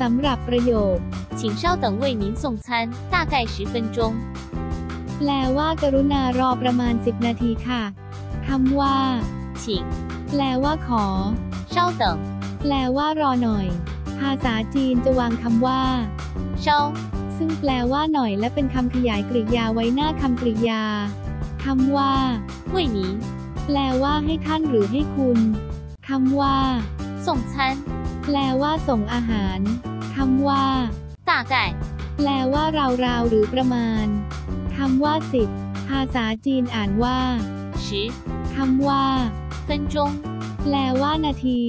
สำหรับประโยค 请稍等为您送餐，大概十分钟。 แปลว่ากรุณารอประมาณ 10 นาทีค่ะคำว่า 请 แปลว่าขอ 稍等， แปลว่ารอหน่อย ภาษาจีนจะวางคำว่า 稍 ซึ่งแปลว่าหน่อยและเป็นคำขยายกริยาไว้หน้าคำกริยาคำว่า 为您 แปลว่าให้ท่านหรือให้คุณคำว่า ส่งฉัน แปลว่าส่งอาหาร คำว่าตาไก่แปลว่าราวๆหรือประมาณ คำว่าสิบภาษาจีนอ่านว่าชิคำว่าเซนจงแปลว่านาที